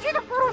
Partido por